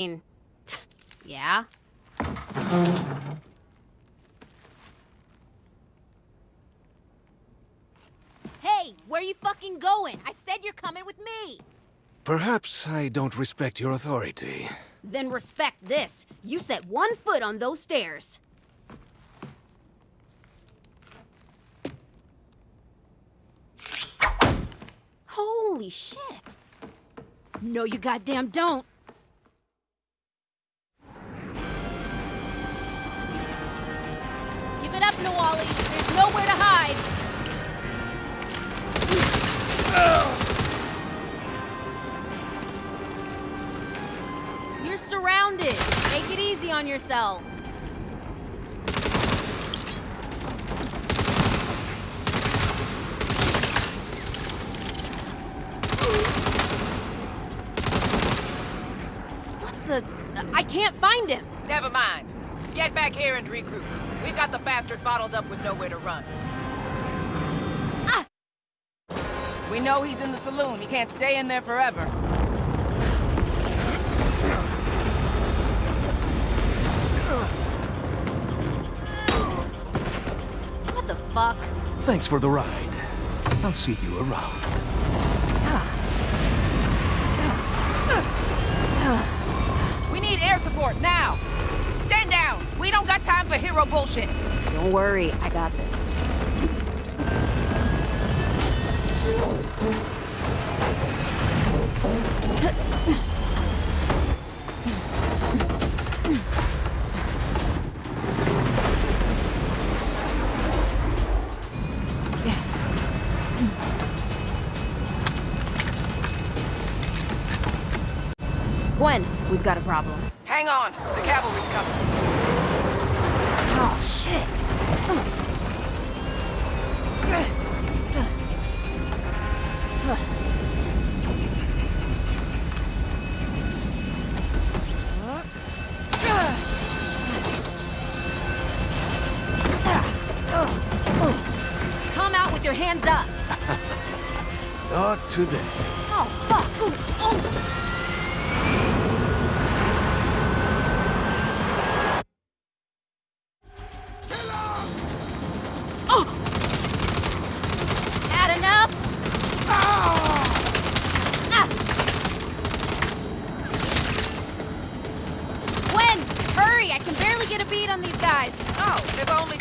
mean, yeah. Hey, where you fucking going? I said you're coming with me. Perhaps I don't respect your authority. Then respect this. You set one foot on those stairs. Holy shit. No, you goddamn don't. Easy on yourself. What the? I can't find him. Never mind. Get back here and regroup. We've got the bastard bottled up with nowhere to run. Ah! We know he's in the saloon. He can't stay in there forever. Fuck? Thanks for the ride. I'll see you around. We need air support now. Stand down. We don't got time for hero bullshit. Don't worry, I got this. Gwen, we've got a problem. Hang on. The cavalry's coming. Oh, shit. Come out with your hands up. Not today. Oh, fuck. Ooh, oh.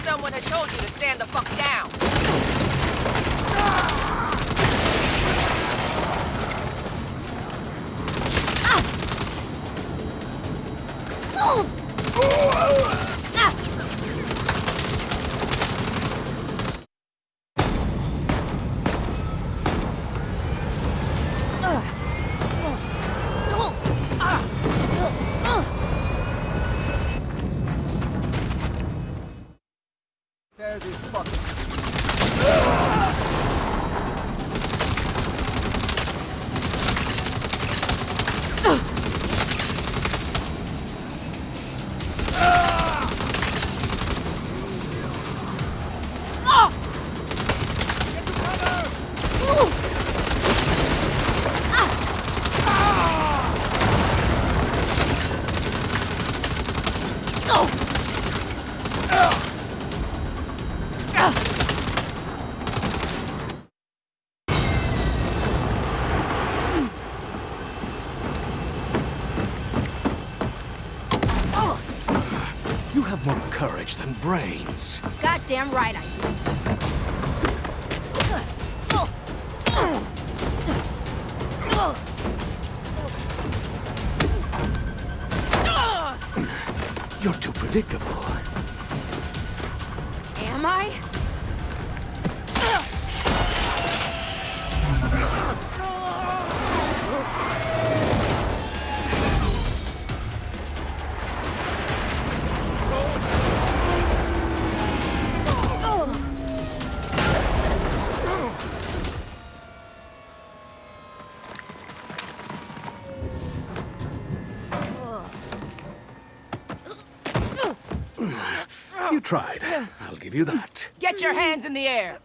Someone had told you to stand the fuck down. Ugh! Ah! Ugh. Tear these fucking... have more courage than brains. Goddamn right I do. You're too predictable. Am I? You tried. I'll give you that. Get your hands in the air!